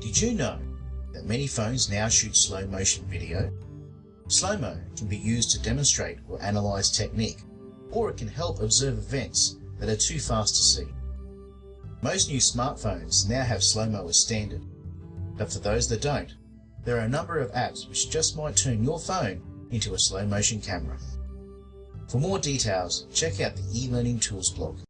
Did you know that many phones now shoot slow motion video? Slow-mo can be used to demonstrate or analyze technique, or it can help observe events that are too fast to see. Most new smartphones now have slow-mo as standard, but for those that don't, there are a number of apps which just might turn your phone into a slow motion camera. For more details, check out the eLearning Tools blog.